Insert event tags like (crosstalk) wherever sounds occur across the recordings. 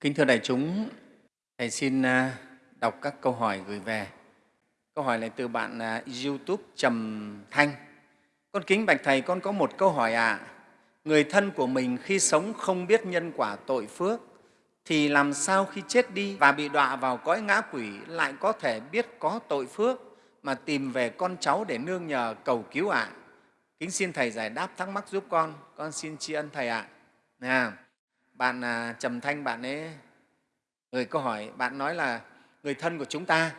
Kính thưa đại chúng, Thầy xin à, đọc các câu hỏi gửi về. Câu hỏi này từ bạn à, YouTube Trầm Thanh. Con kính bạch Thầy, con có một câu hỏi ạ. À. Người thân của mình khi sống không biết nhân quả tội phước, thì làm sao khi chết đi và bị đọa vào cõi ngã quỷ lại có thể biết có tội phước mà tìm về con cháu để nương nhờ cầu cứu ạ? À? Kính xin Thầy giải đáp thắc mắc giúp con. Con xin tri ân Thầy ạ. À bạn à, trầm thanh bạn ấy người câu hỏi bạn nói là người thân của chúng ta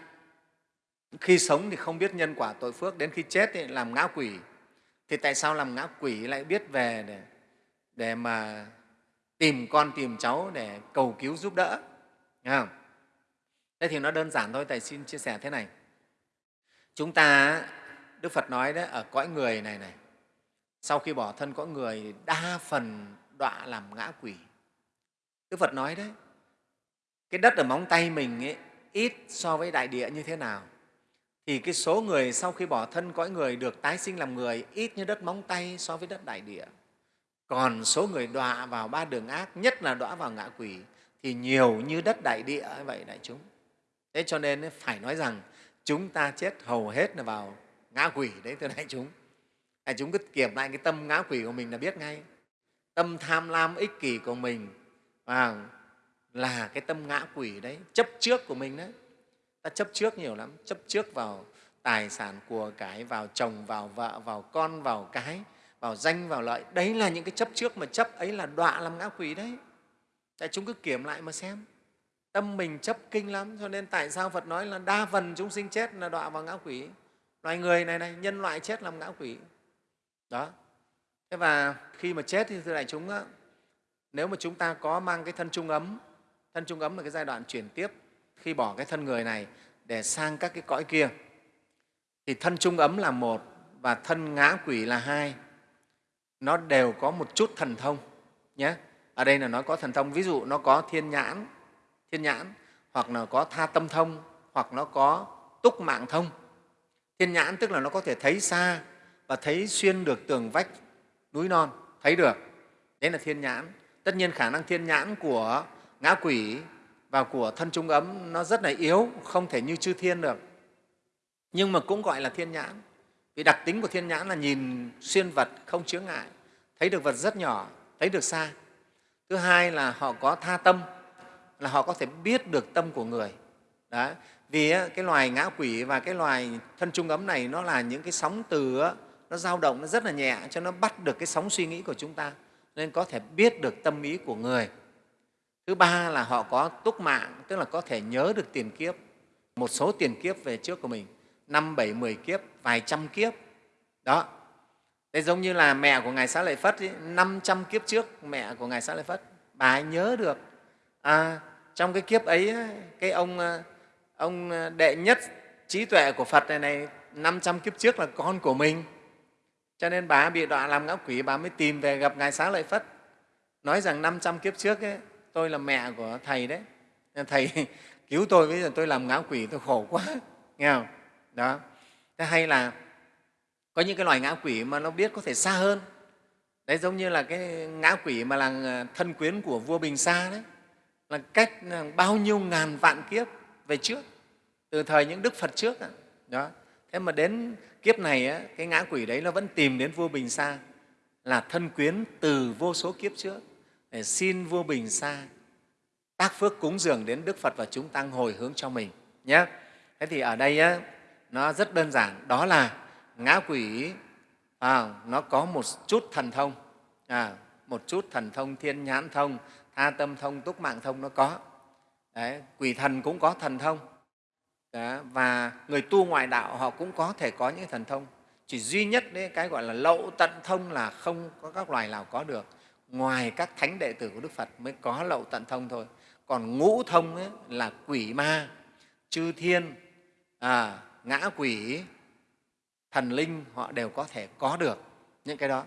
khi sống thì không biết nhân quả tội phước đến khi chết thì làm ngã quỷ. Thì tại sao làm ngã quỷ lại biết về để, để mà tìm con tìm cháu để cầu cứu giúp đỡ? Nghe không? thế thì nó đơn giản thôi thầy xin chia sẻ thế này. Chúng ta đức phật nói đấy ở cõi người này này sau khi bỏ thân cõi người đa phần đọa làm ngã quỷ. Đức Phật nói đấy, cái đất ở móng tay mình ấy, ít so với đại địa như thế nào thì cái số người sau khi bỏ thân cõi người được tái sinh làm người ít như đất móng tay so với đất đại địa. Còn số người đọa vào ba đường ác, nhất là đọa vào ngạ quỷ, thì nhiều như đất đại địa vậy đại chúng. Thế cho nên phải nói rằng chúng ta chết hầu hết là vào ngã quỷ đấy thưa đại chúng. Đại chúng cứ kiểm lại cái tâm ngã quỷ của mình là biết ngay. Tâm tham lam ích kỷ của mình à, là cái tâm ngã quỷ đấy chấp trước của mình đấy. Ta chấp trước nhiều lắm chấp trước vào tài sản của cái vào chồng vào vợ vào con vào cái vào danh vào lợi. Đấy là những cái chấp trước mà chấp ấy là đọa làm ngã quỷ đấy. Tại chúng cứ kiểm lại mà xem. Tâm mình chấp kinh lắm cho nên tại sao phật nói là đa phần chúng sinh chết là đọa vào ngã quỷ? Loài người này này nhân loại chết làm ngã quỷ. Đó. Thế và khi mà chết thì thưa đại chúng á, nếu mà chúng ta có mang cái thân trung ấm, thân trung ấm là cái giai đoạn chuyển tiếp khi bỏ cái thân người này để sang các cái cõi kia, thì thân trung ấm là một và thân ngã quỷ là hai. Nó đều có một chút thần thông nhé. Ở đây là nó có thần thông, ví dụ nó có thiên nhãn thiên nhãn, hoặc là có tha tâm thông, hoặc nó có túc mạng thông. Thiên nhãn tức là nó có thể thấy xa và thấy xuyên được tường vách núi non, thấy được. Đấy là thiên nhãn tất nhiên khả năng thiên nhãn của ngã quỷ và của thân trung ấm nó rất là yếu, không thể như chư thiên được. Nhưng mà cũng gọi là thiên nhãn. Vì đặc tính của thiên nhãn là nhìn xuyên vật không chướng ngại, thấy được vật rất nhỏ, thấy được xa. Thứ hai là họ có tha tâm, là họ có thể biết được tâm của người. Đó. vì cái loài ngã quỷ và cái loài thân trung ấm này nó là những cái sóng từ nó dao động, nó rất là nhẹ cho nó bắt được cái sóng suy nghĩ của chúng ta nên có thể biết được tâm ý của người. Thứ ba là họ có túc mạng tức là có thể nhớ được tiền kiếp một số tiền kiếp về trước của mình năm bảy mười kiếp vài trăm kiếp. Đó. Đây giống như là mẹ của ngài xá lợi phất năm trăm kiếp trước mẹ của ngài xá lợi phất bà ấy nhớ được à, trong cái kiếp ấy cái ông à, ông à, đệ nhất trí tuệ của phật này này năm trăm kiếp trước là con của mình cho nên bà bị đọa làm ngã quỷ bà mới tìm về gặp ngài xá lợi phất. Nói rằng 500 kiếp trước ấy, tôi là mẹ của thầy đấy. Thầy (laughs) cứu tôi bây giờ tôi làm ngã quỷ tôi khổ quá. (laughs) Nghe không? Đó. Thế hay là có những cái loài ngã quỷ mà nó biết có thể xa hơn. Đấy giống như là cái ngã quỷ mà là ờ, thân quyến của vua bình sa đấy. Là cách ờ, bao nhiêu ngàn vạn kiếp về trước từ thời những đức phật trước đó thế mà đến kiếp này cái ngã quỷ đấy nó vẫn tìm đến vua bình sa là thân quyến từ vô số kiếp trước để xin vua bình sa tác phước cúng dường đến đức phật và chúng tăng hồi hướng cho mình nhé. Thế thì ở đây á, nó rất đơn giản đó là ngã quỷ à, nó có một chút thần thông à, một chút thần thông thiên nhãn thông tha tâm thông túc mạng thông nó có. Đấy, quỷ thần cũng có thần thông đó, và người tu ngoại đạo họ cũng có thể có những thần thông. Chỉ duy nhất đấy, cái gọi là lậu tận thông là không có các loài nào có được. Ngoài các thánh đệ tử của đức phật mới có lậu tận thông thôi. Còn ngũ thông ấy, là quỷ ma chư thiên à, ngã quỷ thần linh họ đều có thể có được những cái đó.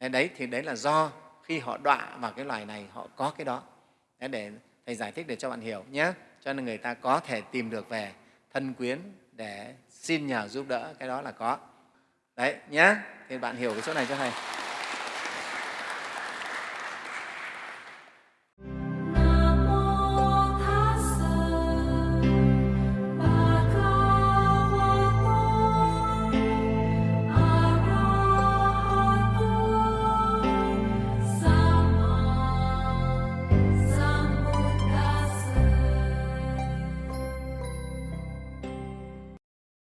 Đấy thì đấy là do khi họ đọa vào cái loài này họ có cái đó. Đấy để thầy giải thích để cho bạn hiểu nhé. Cho nên người ta có thể tìm được về thân quyến để xin nhờ giúp đỡ, cái đó là có. Đấy nhé thì bạn hiểu cái chỗ này cho thầy